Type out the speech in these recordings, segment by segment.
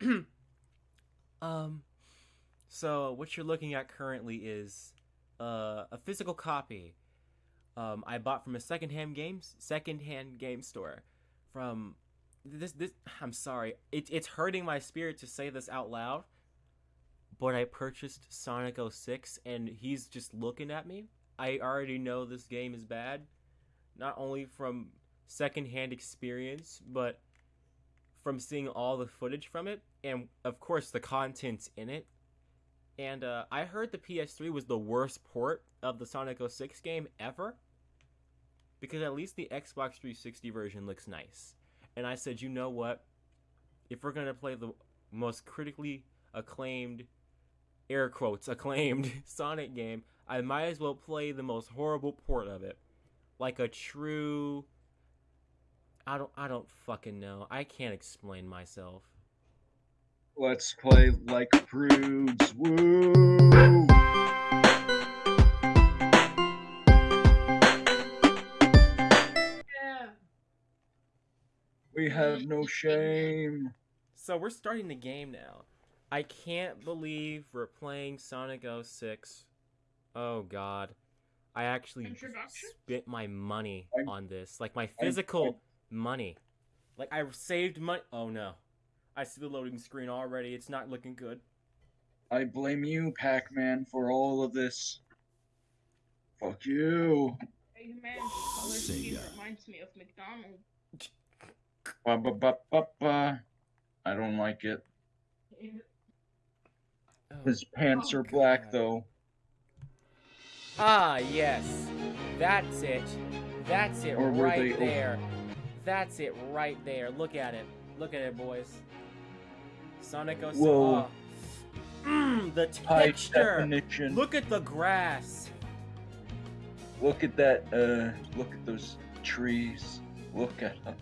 um, so what you're looking at currently is uh, a physical copy. Um, I bought from a secondhand games secondhand game store. From this this I'm sorry, it, it's hurting my spirit to say this out loud. But I purchased Sonic 06 and he's just looking at me. I already know this game is bad, not only from secondhand experience, but from seeing all the footage from it, and of course the contents in it. And uh, I heard the PS3 was the worst port of the Sonic 06 game ever, because at least the Xbox 360 version looks nice. And I said, you know what? If we're gonna play the most critically acclaimed, air quotes acclaimed Sonic game, I might as well play the most horrible port of it, like a true I don't I don't fucking know. I can't explain myself. Let's play like prudes. Woo! Yeah. We have no shame. So we're starting the game now. I can't believe we're playing Sonic 06. Oh god. I actually Introduction? spent my money I'm- on this. Like my physical money. Like I saved money. Oh no. I see the loading screen already. It's not looking good. I blame you, Pac-Man, for all of this. Fuck you. Hey man, color scheme reminds me of McDonald's. Ba ba ba ba ba. I don't like it. Oh. His pants Oh, are black God. though. Ah, yes. That's it. That's it Or were right they- there. That's it right there. Look at it. Look at it, boys. Sonic 06. Whoa. Oh. Mm, the texture. definition. Look at the grass. Look at that. Uh, look at those trees. Look at them.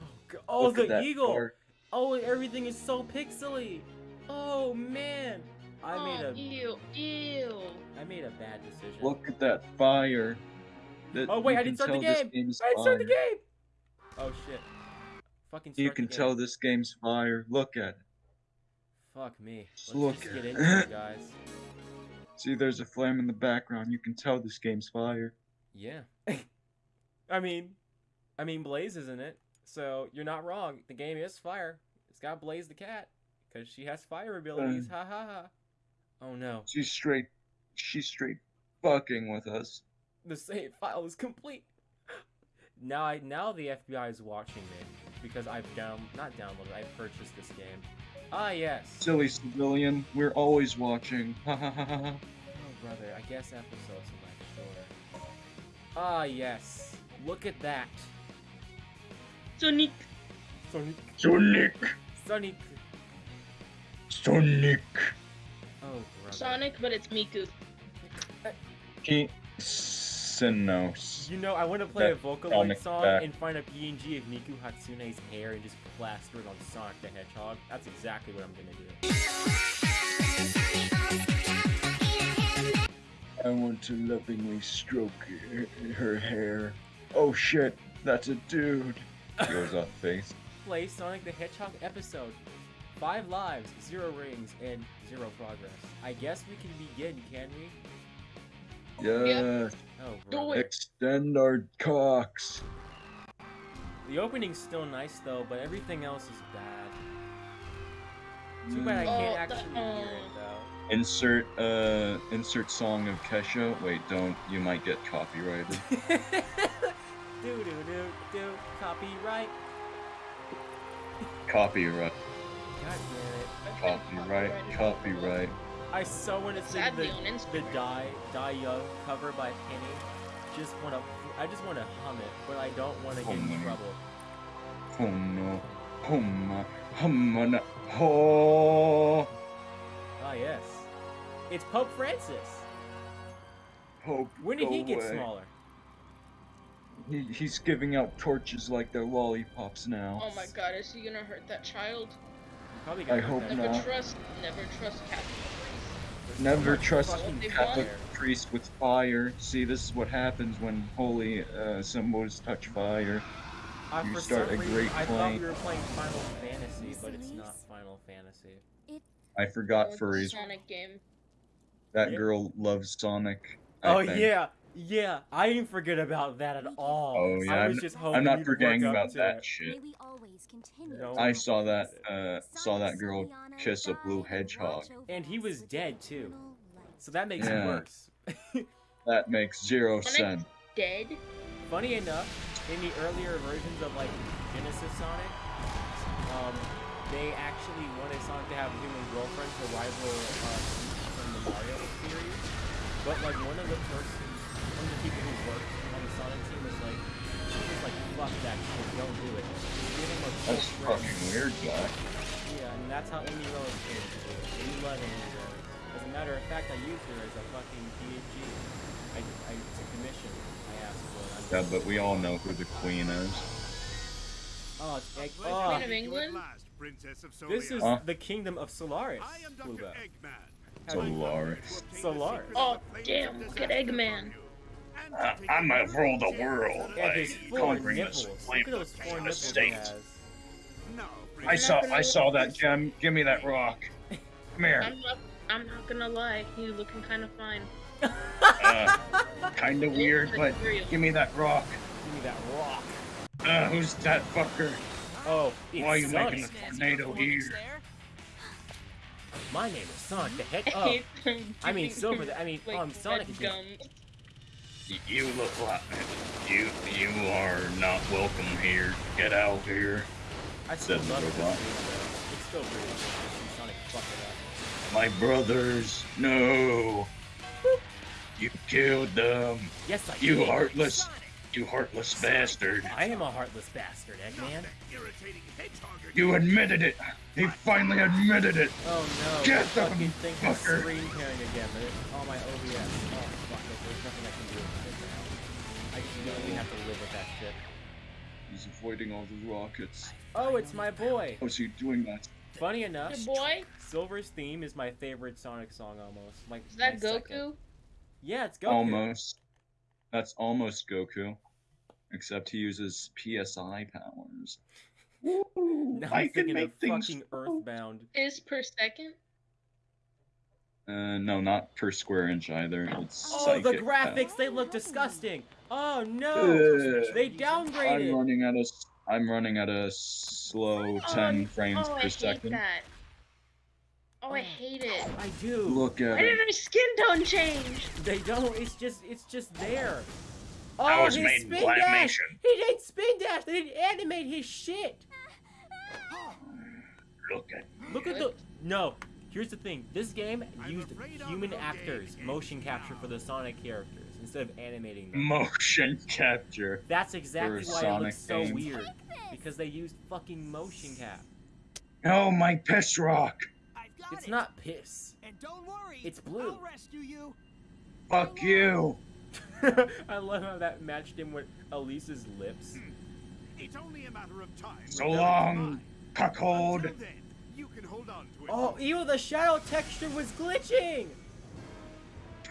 Oh, g- oh Look the eagle. park. Oh, everything is so pixely. Oh man. I made oh, a ew, ew. I made a bad decision. Look at that fire. That Oh, wait, I didn't start the tell this game. game's I start the game. Oh shit. Fucking You can tell this game's fire. Look at it. Fuck me. Let's Look just get into it, guys. See, there's a flame in the background. You can tell this game's fire. Yeah. I mean, I mean, Blaze isn't it, so you're not wrong. The game is fire. It's got Blaze the cat, because she has fire abilities. Uh. Ha ha ha. Oh no. She's straight. She's straight fucking with us. The save file is complete. Now I now the FBI is watching me because I've down not downloaded. I've purchased this game. Ah yes. Silly civilian. We're always watching. Ha ha ha ha. ha. Oh brother, I guess episodes are like shorter. Ah yes. Look at that. Sonic. Sonic. Sonic. Sonic. Sonic. Oh brother. Sonic, but it's Miku. He. Sinos. You know, I want to play a That Vocaloid Sonic song back. and find a PNG of Miku Hatsune's hair and just plaster it on Sonic the Hedgehog. That's exactly what I'm gonna do. I want to lovingly stroke her, her hair. Oh shit, that's a dude. Goes off face. Play Sonic the Hedgehog episode. Five lives, zero rings, and zero progress. I guess we can begin, can we? Yeah. Oh, Do it. Extend our cocks. The opening's still nice though, but everything else is bad. Too bad I Oh, can't the- actually hear it though. Insert uh insert song of Kesha. Wait, don't. You might get copyrighted. do do do do copyright. Copyright. God damn it. Copyright. Copyright. I so want to sing the, the Die Die Young cover by Penny. Just wanna I just wanna hum it, but I don't wanna get in trouble. Oh no. Hum. Hum. Oh. Ah yes. It's Pope Francis. Hope. When did he get away. smaller? He, he's giving out torches like they're lollipops now. Oh my god, is he gonna hurt that child? Probably I got hope that. Never trust, never trust Catholic priests. Never trust a Catholic priest with fire. See, this is what happens when holy uh, symbols touch fire. I, You start some a reason, great I thought we were playing Final Fantasy, but it's not Final Fantasy. I forgot Oh, furries. Sonic game. That Yeah. girl loves Sonic. I Oh think. yeah, yeah. I didn't forget about that at all. Oh, yeah, I I'm just hoping I'm not forgetting about that it. shit. May we always continue No. I saw that. Uh, saw that girl kiss a blue hedgehog. And he was dead, too. So that makes Yeah. it worse. That makes zero Sonic- sense. Dead? Funny enough, in the earlier versions of like Genesis Sonic, um, they actually wanted Sonic to have a human girlfriend to rival uh, Peach from the Mario series. But like one of the first, one of the people who worked on the Sonic team was like, she was like, fuck that shit, don't do it. Give him a That's fucking weird, Jack. Yeah, and that's how Amy Rose came. We love Amy Rose. As a matter of fact, I used her as a fucking PhD. I, I took commission. I asked for it. Yeah, but we all know who the queen is. Oh, it's egg. Queen Oh, of England? this is Huh? the kingdom of Solaris. I am Dr. Bluebell. Eggman. Solaris. Solaris. Oh, damn, look at Eggman. Uh, I'm gonna rule the world And by his four conquering nipples. this Look at those four the nipples he state. has. No, I saw, I saw that gem. Give me that rock. Come here. I'm not. I'm not gonna lie. You looking kind of fine. Uh, kinda weird, but give me that rock. Give me that rock. Uh, who's that fucker? Oh, it's Why are you Sonic. making a tornado here? My name is Sonic the Hedge. I Oh, I mean Silver. The, I mean, like, um, Sonic red again. gum. Y- You look like you. You are not welcome here. Get out of here. I still Said the love this robot. It's still pretty good. to see Sonic fuck it up. My brothers, no. You killed them. Yes, I You did. heartless. You heartless bastard. I am a heartless bastard, Eggman. irritating hedgehog You admitted it. He finally admitted it. Oh no. Get the them, fucking thing is fucker. screen tearing again. But it's all my OBS. Oh fuck it. There's nothing I can do about it now. I just literally have to live with that shit. He's avoiding all the rockets. Oh, it's my boy. How's he doing that? Funny enough, The boy? Silver's theme is my favorite Sonic song almost. Like Is that Goku? second. Yeah, it's Goku. Almost. That's almost Goku. Except he uses PSI powers. Woo, Now I I'm can thinking make of things. fucking Earthbound. Is per second? Uh, no, not per square inch either. It's Oh, the psychic graphics, they look disgusting. Oh no, Ugh. they power. I'm running at a. s- I'm running at a slow 10 frames oh, I per hate second. that. Oh, I Oh. hate it. I do. Look at Why did it. her skin tone change? They don't. It's just, it's just there. I Oh, was his made spin Blamation. dash. He didn't spin dash. They didn't animate his shit. Look at Look at the. No. Here's the thing. This game used human actors motion capture for the Sonic characters instead of animating them. motion capture. That's exactly a why it looks so game. weird. Because they used fucking motion cap. Oh, my piss rock. It's it. not piss. And don't worry. It's blue. I'll rescue you. Fuck you. I love how that matched him with Elise's lips. Hmm. It's only a matter of time. So Remember long, mine. cuckold. Until then, you can hold on to it. Oh, ew, the shadow texture was glitching!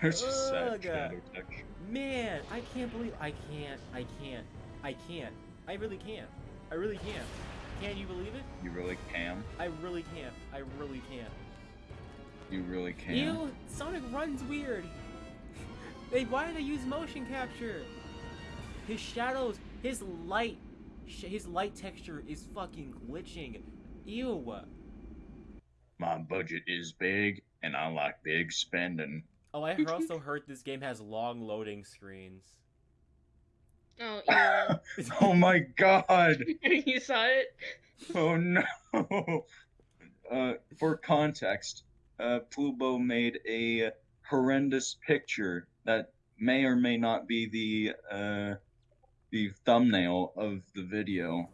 There's a sad shadow texture. Man, I can't believe I can't, I can't, I can't. I really can't. I really can't. Can you believe it? You really can. I really can't. I really can't. You really can. Ew, Sonic runs weird. they why do they use motion capture? His shadows, his light, sh- his light texture is fucking glitching. Ew. My budget is big, and I like big spending. Oh, I also heard this game has long loading screens. Oh, yeah. Oh my god! you saw it? Oh no! Uh, for context, uh, Plubo made a horrendous picture that may or may not be the uh, the thumbnail of the video,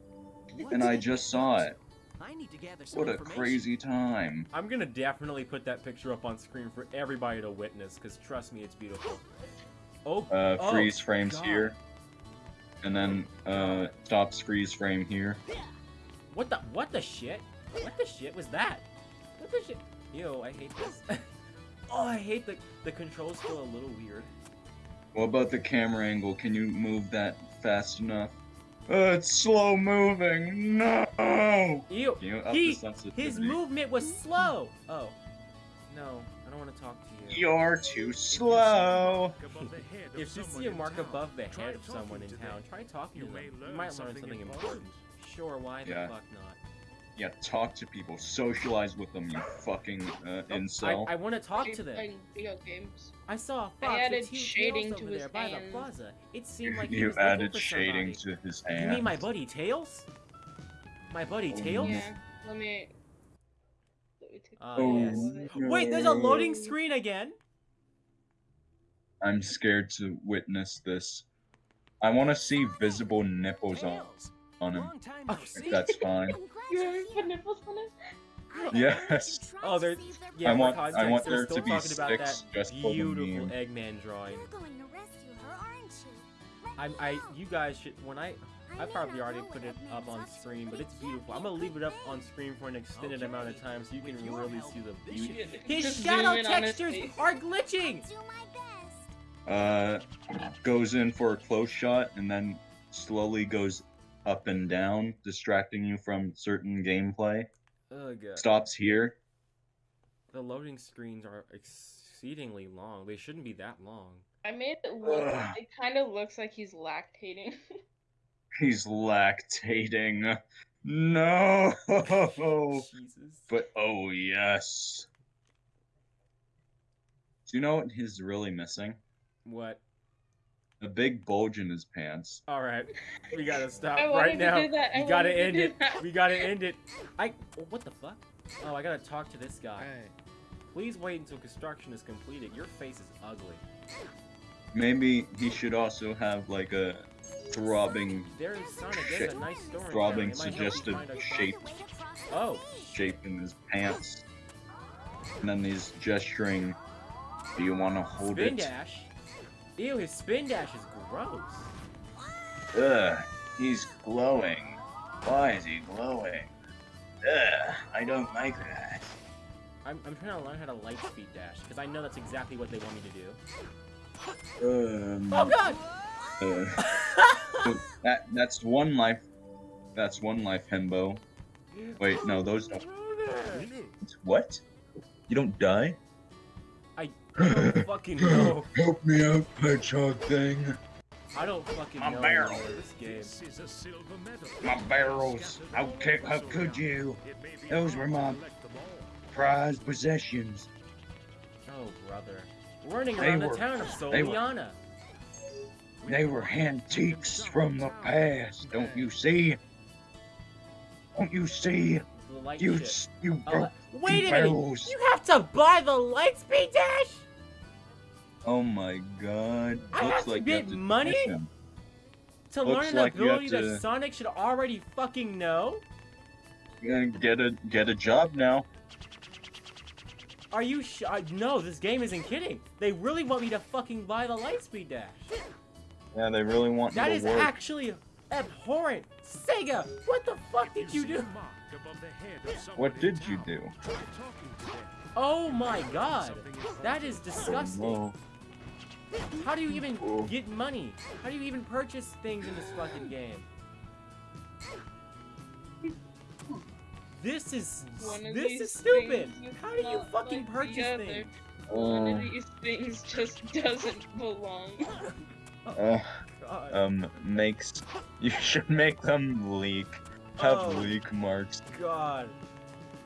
and I just saw it. I need to gather some What a crazy time! I'm gonna definitely put that picture up on screen for everybody to witness, because trust me, it's beautiful. Oh, Uh, Oh, freeze frames God. here, and then uh, stops freeze frame here. what the what the shit? What the shit was that? What the shit? Ew, I hate this. oh, I hate the the controls feel a little weird. What about the camera angle? Can you move that fast enough? Uh, it's slow moving. No. Ew. You He, his movement was slow. Oh. No, I don't want to talk to you. You're too slow. If you see a mark above the head of someone in town, try talking to them. You might learn something important. Sure, why the Yeah. fuck not? Yeah, talk to people, socialize with them, you fucking uh, Oh, incel. I, I want to talk to them. playing video games. I saw a I fox added with two shading tails to over his there by the hand. plaza. It seemed like he you was added for shading somebody. to his hand. You mean my buddy Tails? My buddy Oh, Tails? Yeah. Let me. Let me take Ah, a yes. photo of it. Wait, there's a loading screen again. I'm scared to witness this. I want to see visible nipples on, on him. If that's fine. You having put nipples on it? Yes. Oh, there- Yeah, I for want- I want there to be talking six just beautiful. Eggman drawing. You're going to rescue her, aren't you? I, me I, you guys should. When I, I probably already put it up on screen, but but it's beautiful. I'm gonna leave it up on screen for an extended amount of time so you can really see the beauty. His shadow zoom in on his textures are glitching. Do my best. Uh, goes in for a close shot and then slowly goes up and down, distracting you from certain gameplay. Ugh. Stops here. The loading screens are exceedingly long. They shouldn't be that long. I made it look. Ugh. It kind of looks like he's lactating. He's lactating. No. Jesus. But oh yes. Do you know what he's really missing? What? A big bulge in his pants. All right, we gotta stop I right wanted to now. do that, I We gotta wanted to end do it. that. We gotta end it. I. What the fuck? Oh, I gotta talk to this guy. Please wait until construction is completed. Your face is ugly. Maybe he should also have like a throbbing There is Sonic. There's a nice store. in throbbing town. It might help you suggestive find a shop. shape Wait across the Oh. shape in his pants. And then he's gesturing. Do you want to hold Spin it? dash. Ew, his spin dash is gross. Ugh, he's glowing. Why is he glowing? Ugh, I don't like that. I'm, I'm trying to learn how to light speed dash because I know that's exactly what they want me to do. Um, Oh god! uh, so that that's one life. That's one life, Hembo. Wait, no, those don't. What? You don't die? I don't fucking know. Help me out, hedgehog thing. I don't fucking My know barrel. anymore this game. This is a silver medal. My barrels. How, ca- how could you? It may be Those were my collect them all. prized possessions. Oh brother. Running They around were- the town of they were- Soleanna. They were antiques from the past, don't you see? Don't you see? You, you Oh, broke uh, wait a minute! You have to buy the Lightspeed dash? Oh my god. I Looks have to like you get have to money? To Looks learn an like you have ability that Sonic should already fucking know? You're get a get a job now. Are you sh- I, No, this game isn't kidding. They really want me to fucking buy the Lightspeed dash. Yeah, they really want That you is to work. actually abhorrent. Sega, what the fuck did you see a do? Mark above the head of What did you do? Try talking to them. Oh my god. Something in front That of is you. disgusting. Oh, How do you even Oh. get money? How do you even purchase things in this fucking game? This is this is stupid. How do you fucking like purchase other. things? One of these things just doesn't belong. Uh, God. um, makes. You should make them leak. Have Oh. leak marks. God.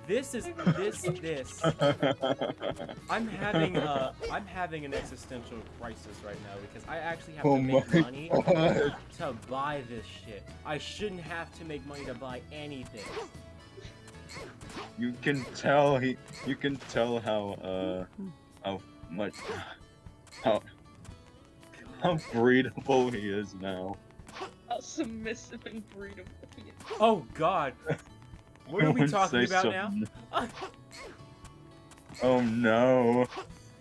This is this this. I'm having a I'm having an existential crisis right now because I actually have Oh to make money God. to buy this shit. I shouldn't have to make money to buy anything. You can tell he. You can tell how uh how much how how breedable he is now. How submissive and breedable he is. Oh God. What are we talking about something. now? Oh no!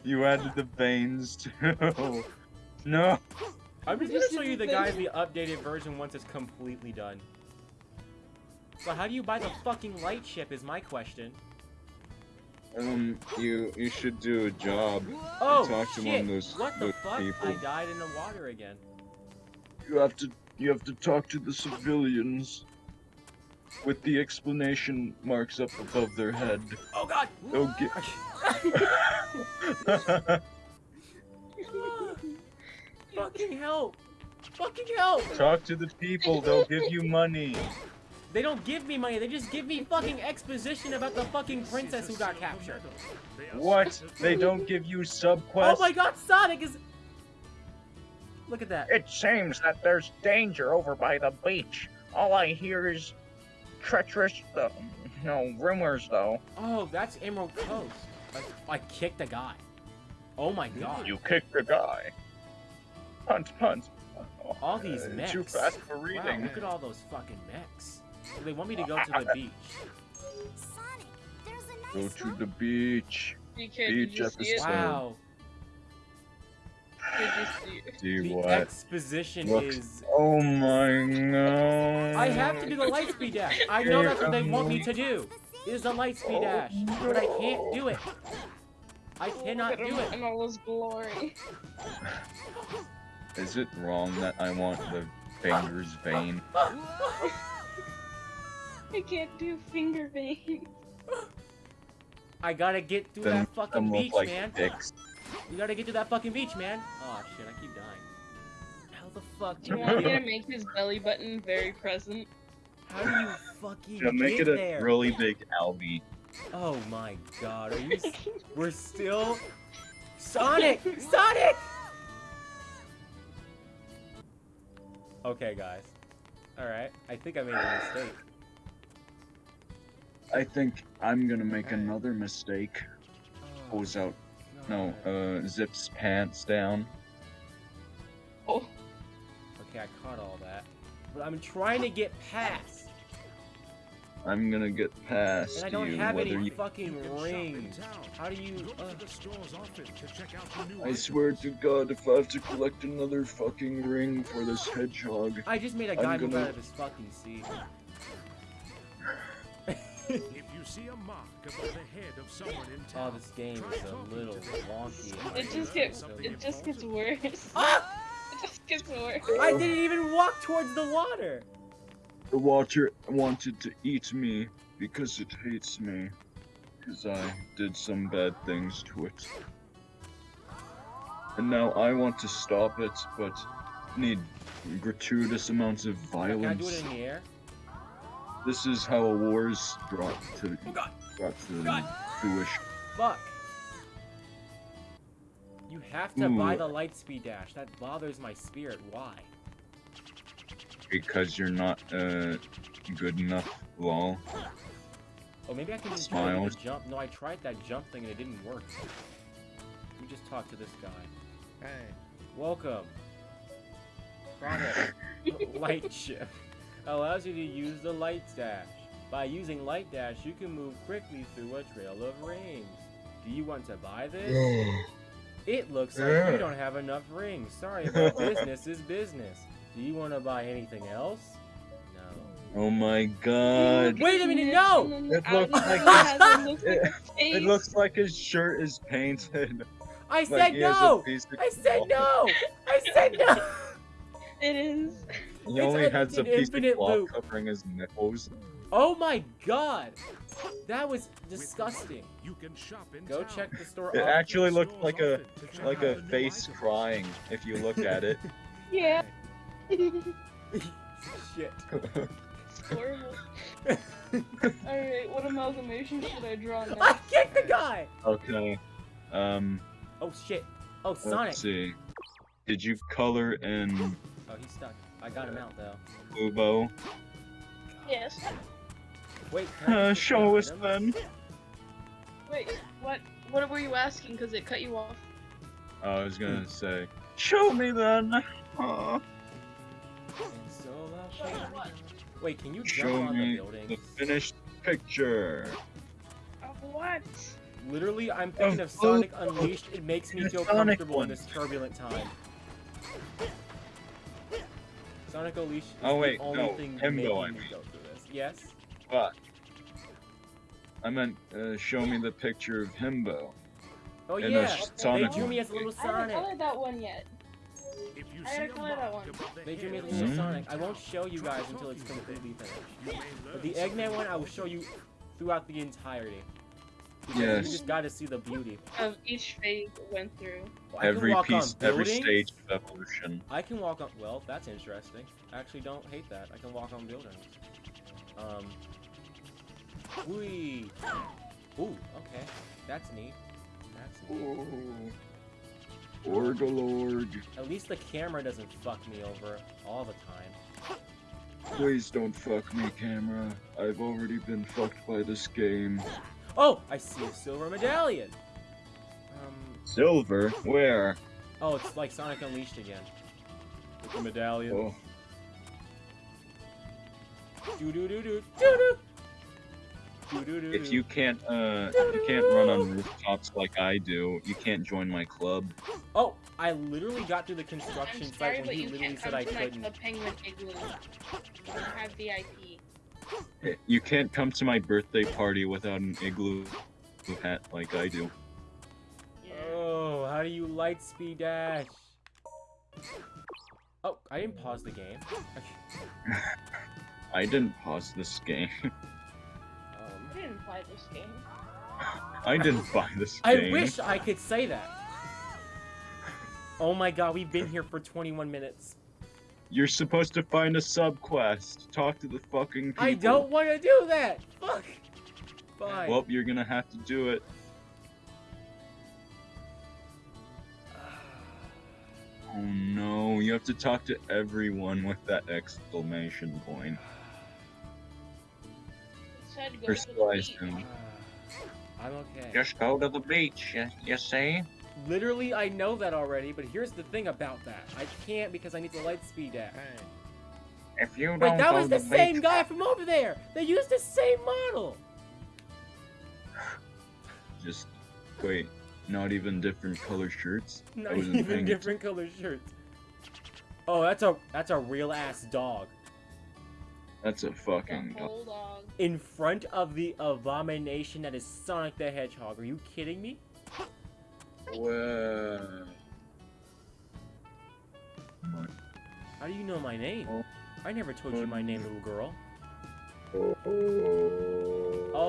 You added the veins too. No. I'm just gonna show you the guys the updated version once it's completely done. So how do you buy the fucking light ship is my question. Um, you you should do a job. Oh Talk to shit! one of those- what the those fuck? people. I died in the water again. You have to You have to talk to the civilians with the explanation marks up above their head. Oh god! They'll get. Fucking help! Fucking help! talk to the people. They'll give you money. They don't give me money, they just give me fucking exposition about the fucking princess who got captured. What? They don't give you sub Oh my god, Sonic is. Look at that. It seems that there's danger over by the beach. All I hear is treacherous, uh, no, rumors though. Oh, that's Emerald Coast. I, I kicked a guy. Oh my god. You kicked a guy. Punt, punt. All these Uh, mechs. Too fast for reading. Wow, look at all those fucking mechs. Do they want me to go to the beach? Sonic, there's a Go to the beach. DK, Beach you episode. Wow. Did you see it? See The what? exposition Looks- is. Oh my god. I have to do the lightspeed dash. I know that's what they want me to do. Is the light speed oh dash, but I can't do it. I cannot do it. In all his glory. Is it wrong that I want the fingers vein? I can't do finger vein. I gotta get through Then that fucking them beach, like man. dicks. You gotta get to that fucking beach, man. Oh shit, I keep dying. How the fuck Do do you you want me to make his belly button very present? How do you fucking To make get it a there? really big albie. Oh my god, are you? We're still. Sonic! Sonic! Okay, guys. Alright, I think I made a mistake. I think I'm gonna make Hey. another mistake. Oh, Pulls out, no, uh, zips pants down. Oh, Okay, I caught all that. But I'm trying to get past. I'm gonna get past And I don't you, have whether any you. fucking You can shop in rings. How do you. Uh, to the stores often to check out the new I swear to God, if I have to collect another fucking ring for this hedgehog, I just made a I'm guy gonna- out of his fucking seat. If you see a mark above the head of someone in town, Oh, this game is a little to wonky. it just gets it just gets worse. Ah! It just gets worse. I didn't even walk towards the water. the water wanted to eat me because it hates me. Because I did some bad things to it. And now I want to stop it, but need gratuitous amounts of violence. Can I do it violence. in the air? This is how a war's brought to Oh god, brought to God. fruition. fuck. You have to buy the light speed dash. That bothers my spirit. Why? Because you're not uh good enough, lol. Oh, maybe I can just try to the jump. No, I tried that jump thing and it didn't work. Let me just talk to this guy. Hey. Welcome. Product. light shift. Allows you to use the light dash. By using light dash, you can move quickly through a trail of rings. Do you want to buy this? It looks like you don't have enough rings. Sorry, but business is business. Do you want to buy anything else? No. Oh my god. Wait a minute, no! It looks like it, It looks like his shirt is painted. I said he has a no! piece of I said no! I said no! It is. He It's only a- has a piece of infinite cloth loop. covering his nipples. Oh my god! That was disgusting. You can shop in Go town. check the store. It actually looked like a often to check like a face items. crying if you look at it. Yeah. Shit. It's horrible. Alright, what amalgamation should I draw I next? kicked the guy! Okay. Um. Oh shit. Oh, Sonic. Let's see. Did you color in Oh, he's stuck. I got him out though. Fubo? Yes. Wait, can Uh, just show us items? then. Wait, what? What were you asking? Because it cut you off. I was gonna say. Show me then. Aw. And so I'll show you. Wait, can you jump Show on the me building? the finished picture. Of what? Literally, I'm thinking of Sonic Unleashed. It makes me feel Sonic comfortable one. in this turbulent time. Sonic Unleashed is Oh, wait, the only no, thing Himbo, making I me mean. go through this. Yes? But I meant uh, show me the picture of Himbo. Oh In a yeah, sh- they drew me as a little I haven't colored that one yet. If you I see a gotta that one. They drew me of a little Mhm. Sonic. I won't show you guys until it's talking to them. completely finished. But the Eggman one, I will show you throughout the entirety. Because Yes. You just got to see the beauty. Of each phase it went through. I can Every piece, every stage of evolution. I can walk on. Well, that's interesting. I actually don't hate that. I can walk on buildings. Um. Whee. Ooh. Okay. That's neat. That's neat. Orgalord, At least the camera doesn't fuck me over all the time. please don't fuck me, camera. I've already been fucked by this game. Oh, I see a silver medallion. Um. Silver? Where? Oh, it's like Sonic Unleashed again. With the medallion. Oh, Do do do do do do. If you can't, uh, if you can't run on rooftops like I do, you can't join my club. Oh, I literally got through the construction I'm site sorry, when but he you literally can't said come I to my couldn't. the penguin igloo. You have VIP. You can't come to my birthday party without an igloo hat like I do. Oh, how do you light speed dash? Oh, I didn't pause the game. I didn't pause this game. Um, I didn't buy this game. I didn't buy this I game. wish I could say that. Oh my god, we've been here for 21 minutes. You're supposed to find a subquest. Talk to the fucking people. I don't want to do that. Fuck. Fine. Well, you're gonna have to do it. Oh no, you have to talk to everyone with that exclamation point. It said go Personalize to the beach. him. I'm okay. Just go to the beach, you, you see? Literally, I know that already, but here's the thing about that. I can't because I need the light speed dash. If you don't Wait, that was the same beach, guy from over there. They used the same model. Just wait, not even different color shirts. Not even paying different color shirts. Oh, that's a that's a real ass dog That's a fucking. The whole dog. in front of the abomination that is Sonic the Hedgehog. Are you kidding me? Whoa. How do you know my name? Oh. I never told you my name, little girl. Oh.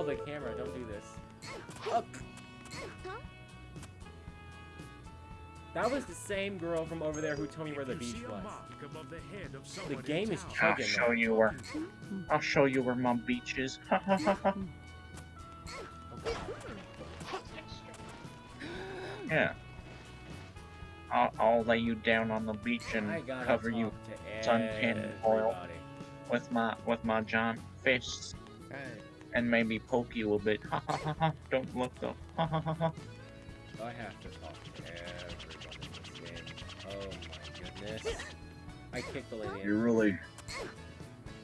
The camera! Don't do this. Up. That was the same girl from over there who told me where the beach was. the head of someone game is town, I'll show now. you where. I'll show you where my beach is. Ha. Yeah. I'll, I'll lay you down on the beach and cover you to suntan oil. with my with my giant fists and maybe poke you a bit. Ha ha ha ha. Don't look though. Ha ha ha ha. I have to talk to everybody in this game. Oh my goodness. I kicked the lady. You're really.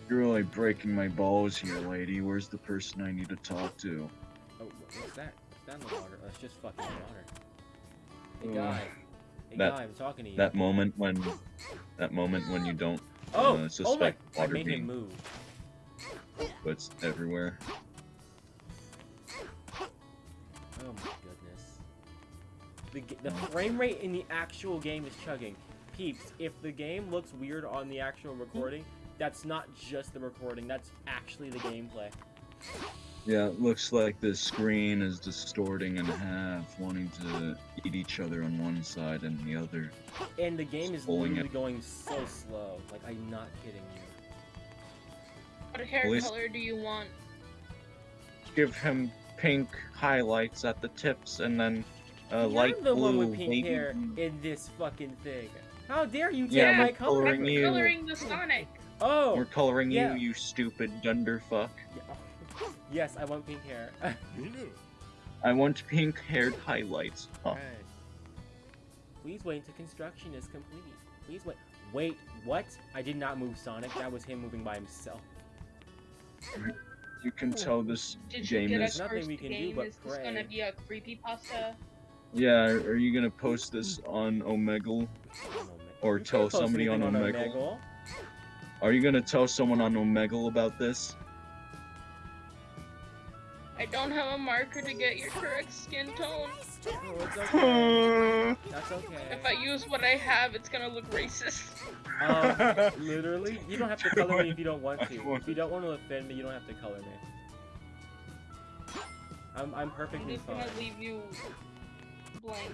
You're really breaking my balls here, lady. Where's the person I need to talk to? Oh, what's that? What's that in the water? It's just fucking water. Hey guy. Hey That- guy, I'm talking to you. That moment when. That moment when you don't oh, uh, oh my! suspect I water made being him move. puts everywhere. Oh my goodness. The, the frame rate in the actual game is chugging. Peeps, if the game looks weird on the actual recording, that's not just the recording, that's actually the gameplay. Yeah, it looks like the screen is distorting in half, wanting to eat each other on one side and the other. And the game is literally it. going so slow. Like, I'm not kidding you. What hair Police- color do you want? Give him pink highlights at the tips and then uh, You're light the blue. one with pink hair in this fucking thing. How dare you take Yeah, my we're color? coloring you. Coloring the Sonic. Oh! We're coloring Yeah. you, you stupid dunderfuck. Yeah. Yes, I want pink hair. I want pink haired highlights. Huh. Please wait until construction is complete. Please wait. Wait, what? I did not move Sonic. That was him moving by himself. You can tell this Did you game is. nothing we can do but is this pray. gonna be a creepypasta? Yeah, are you gonna post this on Omegle? Or You tell can't post somebody on anything Omegle? Are you gonna tell someone on Omegle about this? I don't have a marker to get your correct skin tone. Oh, it's okay. That's okay. If I use what I have, it's gonna look racist. Um, literally, you don't have to color me if you don't want to. If you don't want to offend me, you don't have to color me. I'm I'm I'm perfectly just fine. gonna leave you blank.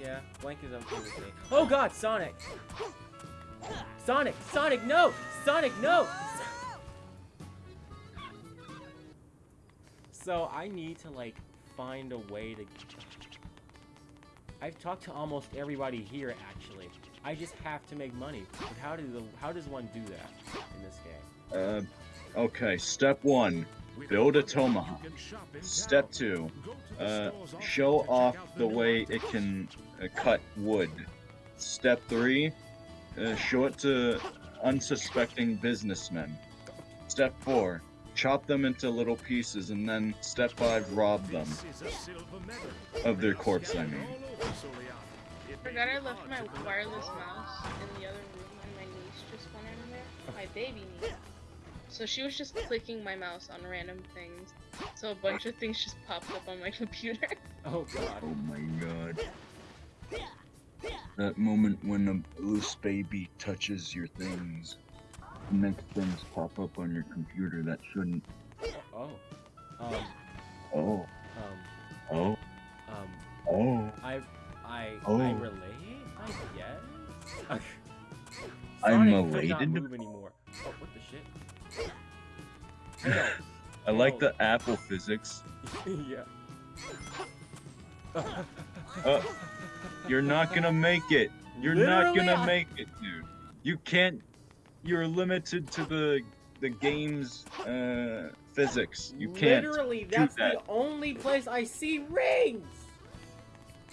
Yeah, blank is okay with me. Oh God, Sonic! Sonic! Sonic, no! Sonic, no! So I need to like find a way to. I've talked to almost everybody here actually. I just have to make money. But how do the how does one do that in this game? Uh, okay, step one, Build a tomahawk. step two, uh, show off the way it can uh, cut wood. Step three, uh, show it to unsuspecting businessmen. Step four, chop them into little pieces, and then step five, rob them. This is a silver medal. Of their corpse, I mean. all over Soleil. It may Forgot I left my wireless mouse in the other room, and my niece just went in there. My baby niece. So she was just clicking my mouse on random things. So a bunch of things just popped up on my computer. Oh God. Oh my god. That moment when a loose baby touches your things, makes things pop up on your computer that shouldn't. Oh. Um. Oh, Um. oh, Um. oh. I. I. Oh. I relate. I guess. I'm Sonic not elated. move anymore. Oh, what the shit? I like the apple physics. yeah. Uh, You're not gonna make it. You're not gonna I- make it, dude. You can't. You're limited to the the game's uh, physics. You can't. Literally, that's that. the only place I see rings.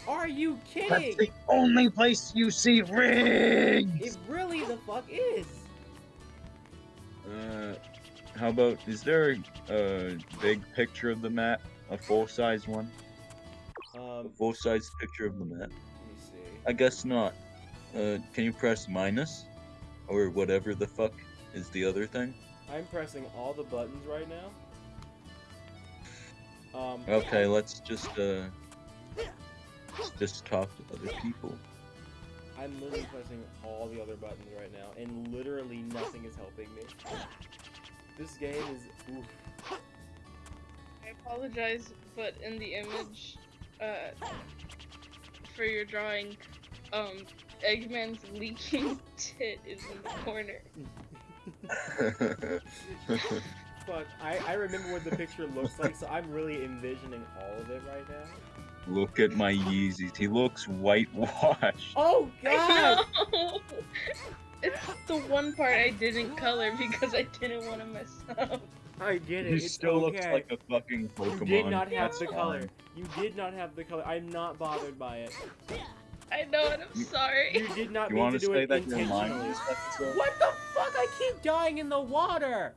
Are you kidding? That's the only place you see rings. It really the fuck is. Uh, how about is there a, a big picture of the map, a full size one, a Um, full size picture of the map? let me see. I guess not. Uh, can you press minus, or whatever the fuck is the other thing? I'm pressing all the buttons right now. Um, Okay, let's just uh, just talk to other people. I'm literally pressing all the other buttons right now, and literally nothing is helping me. This game is. Oof. I apologize, but in the image, uh, for your drawing, um, Eggman's leaking tit is in the corner. Fuck, I, I remember what the picture looks like, so I'm really envisioning all of it right now. Look at my Yeezys. He looks whitewashed. Oh god! I know! It's the one part I didn't color because I didn't want to mess up. I get it. He it's still okay. looks like a fucking Pokemon. You did not have That's the color. fine. You did not have the color. I'm not bothered by it. I know, and I'm You- sorry. You did not You mean want to to do say it that you're lying intentionally. What the fuck? I keep dying in the water.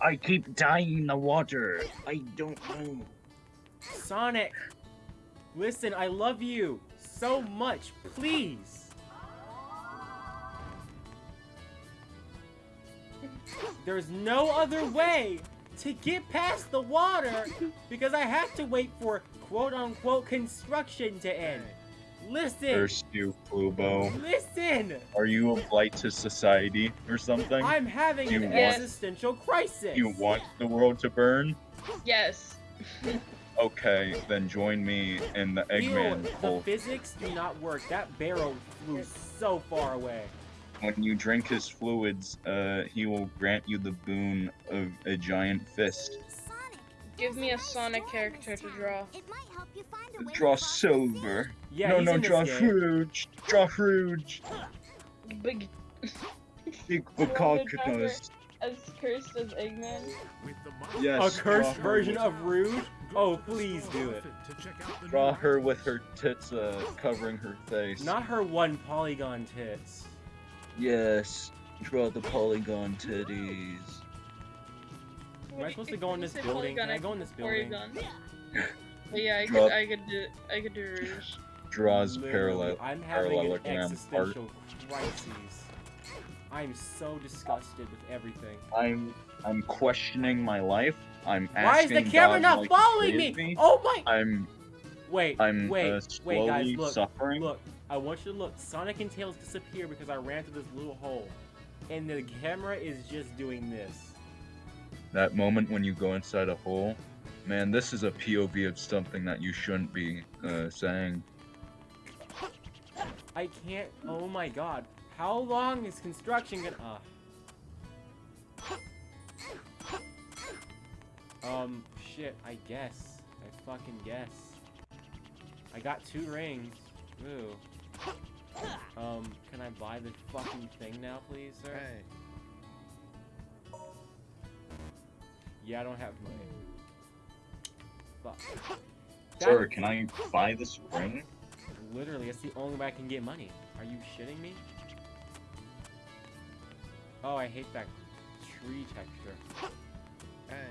I keep dying in the water. I don't know. Sonic, listen, I love you so much. Please. There's no other way to get past the water because I have to wait for quote unquote construction to end. Listen. Curse you, Plubo. Listen. Are you a blight to society or something? I'm having You an want- existential crisis. You want the world to burn? Yes. Okay, then join me in the Ew, Eggman the physics do not work. That barrel flew so far away. When you drink his fluids, uh, he will grant you the boon of a giant fist. Sonic, Give me a Sonic character to draw. It might help you find a way to Draw cross the sea. silver. Yeah, no, no, draw game. huge. Draw huge. Big Big wanna Bacalcanos. as cursed as Eggman. With the Monarch, Yes, A cursed version of Rouge? Oh, please do it. often to check out the Draw her with her tits uh, covering her face. Not her one polygon tits. Yes. Draw the polygon titties. Am I supposed to go in this building? Can I go in this building? But yeah, I Draw- could, I could do, I could do Rouge. Draws parallel. I'm having an parallelogram existential crisis. I'm so disgusted with everything. I'm I'm questioning my life. I'm asking Why is the camera God, not like, following me? save Oh my! I'm Wait, I'm wait, uh, wait, slowly guys, look, suffering. look. I want you to look. Sonic and Tails disappear because I ran through this little hole, and the camera is just doing this. That moment when you go inside a hole, man, this is a POV of something that you shouldn't be uh, saying. I can't. Oh my god! How long is construction gonna? Uh. Um. Shit. I guess. I fucking guess. I got two rings. Ooh. Um. Can I buy the fucking thing now, please, sir? Yeah, I don't have money. Fuck. Sir, can I buy this ring? Literally, that's the only way I can get money. Are you shitting me? Oh, I hate that tree texture. Hey.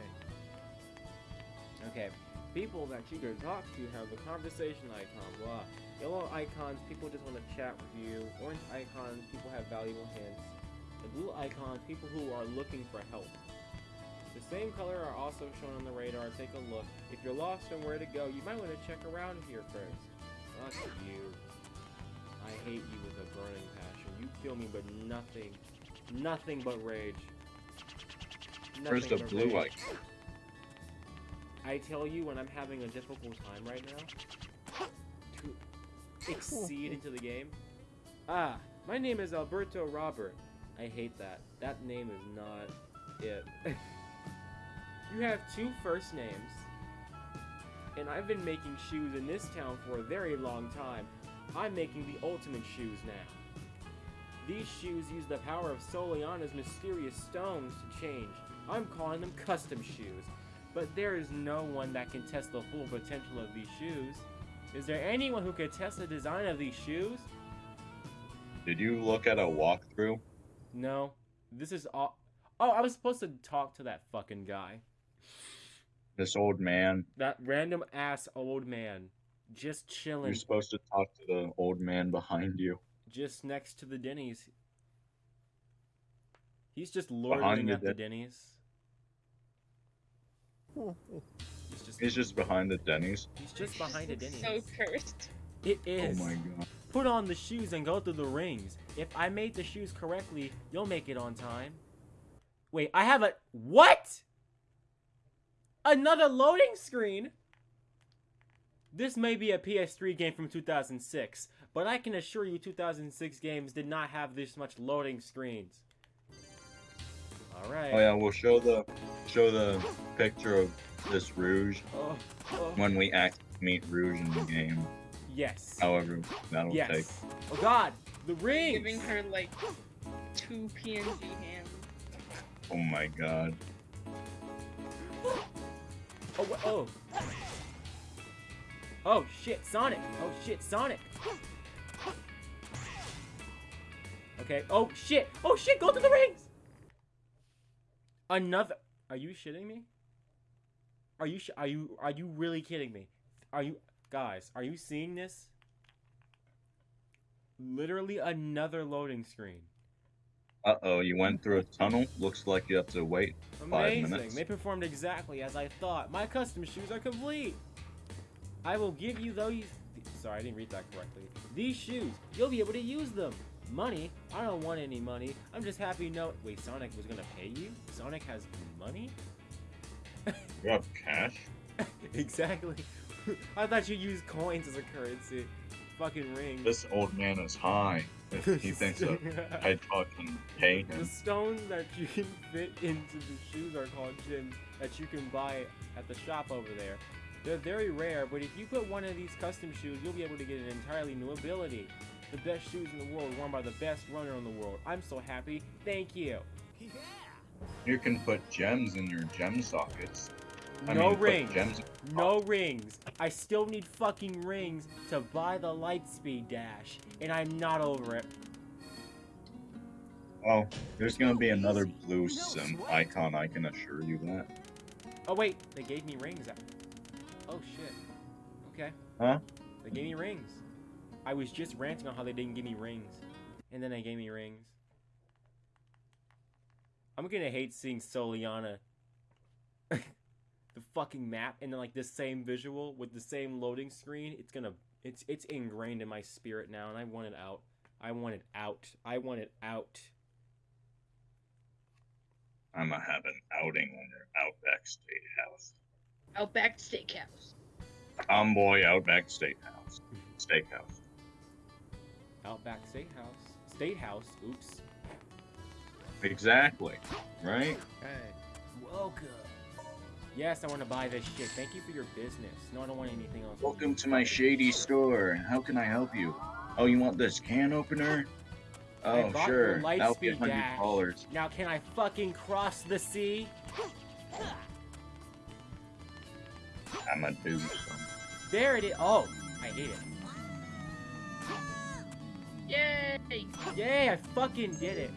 Okay. People that you can talk to have the conversation icon, blah. Yellow icons, people just want to chat with you. Orange icons, people have valuable hints. The blue icons, people who are looking for help. The same color are also shown on the radar. Take a look. If you're lost on where to go, you might want to check around here first. Fuck you. I hate you with a burning passion. You feel me, but nothing. Nothing but rage. Where's the blue rage. icon? I tell you when I'm having a difficult time right now to exceed into the game. Ah, my name is Alberto Robert. I hate that. That name is not it. you have two first names. And I've been making shoes in this town for a very long time. I'm making the ultimate shoes now. These shoes use the power of Soleanna's mysterious stones to change. I'm calling them custom shoes. But there is no one that can test the full potential of these shoes. Is there anyone who could test the design of these shoes? Did you look at a walkthrough? No. This is all. Oh, I was supposed to talk to that fucking guy. This old man. That random ass old man. Just chilling. You're supposed to talk to the old man behind you. just next to the Denny's. He's just lording Behind the at the Denny's. He's just, He's just behind the Denny's. he's just behind the Denny's. So cursed. It oh is. Oh my god. Put on the shoes and go through the rings. If I made the shoes correctly, you'll make it on time. Wait, I have a what? Another loading screen? This may be a PS3 game from 2006, but I can assure you 2006 games did not have this much loading screens. All right. Oh yeah, we'll show the show the picture of this Rouge Oh, oh. when we act meet Rouge in the game. Yes. However, that'll take. yes. Oh God, the ring. Giving her like two PNG hands. Oh my god. Oh, oh. Oh shit, Sonic. Oh shit, Sonic. Okay. Oh shit. Oh shit, go to the rings. Another. Are you shitting me? Are you are you are you really kidding me? Are you guys, are you seeing this? Literally another loading screen. Uh oh, you went through a tunnel. Looks like you have to wait. Five Amazing. minutes. They performed exactly as I thought. My custom shoes are complete. I will give you those. Sorry, I didn't read that correctly. These shoes, you'll be able to use them. Money? I don't want any money. I'm just happy no. Wait, Sonic was gonna pay you? Sonic has money? You have cash? exactly. I thought you used coins as a currency. Fucking rings. This old man is high. If he thinks a hedgehog can pay The stones that you can fit into the shoes are called gems that you can buy at the shop over there. They're very rare, but if you put one of these custom shoes, you'll be able to get an entirely new ability. The best shoes in the world, worn by the best runner in the world. I'm so happy. Thank you. Yeah. You can put gems in your gem sockets. I no mean, rings. Gems. No rings. I still need fucking rings to buy the Lightspeed Dash, and I'm not over it. Oh, there's gonna be another blue sim icon. I can assure you that. Oh wait, they gave me rings. Oh shit. Okay. Huh? They gave me rings. I was just ranting on how they didn't give me rings, and then they gave me rings. I'm gonna hate seeing Soleanna. the fucking map and then like this same visual with the same loading screen. It's gonna it's it's ingrained in my spirit now, and I want it out. I want it out. I want it out. I'm gonna have an outing on your Outback Steakhouse. Outback Steakhouse. Um, Tomboy Outback Steakhouse. Steakhouse. Outback State House. State House. Oops. Exactly. Right? Hey, welcome. Yes, I want to buy this shit. Thank you for your business. No, I don't want anything else. Welcome to my shady store. How can I help you? Oh, you want this can opener? Oh, bought sure. That'll be a $100. Now, can I fucking cross the sea? I'm gonna do something. There it is. Oh, I hate it. Yay! Yay, I fucking did it.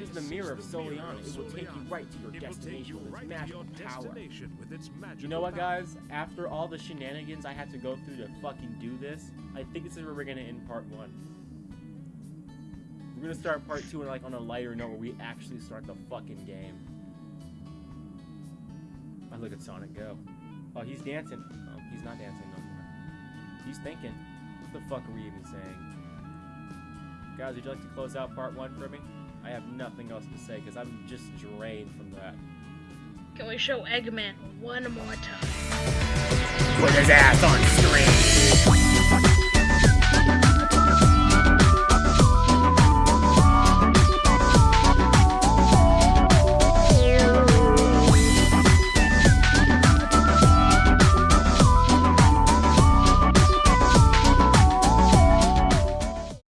This is the mirror of Soleanna. It will take you right to your It will take destination with its magical power. destination with its magical You know what, guys? After all the shenanigans I had to go through to fucking do this, I think this is where we're gonna end part one. We're gonna start part two, like on a lighter note, where we actually start the fucking game. I look at Sonic go. Oh, he's dancing. Oh, he's not dancing no more. He's thinking. What the fuck are we even saying? Guys, would you like to close out part one for me? I have nothing else to say because I'm just drained from that. Can we show Eggman one more time? Put his ass on screen!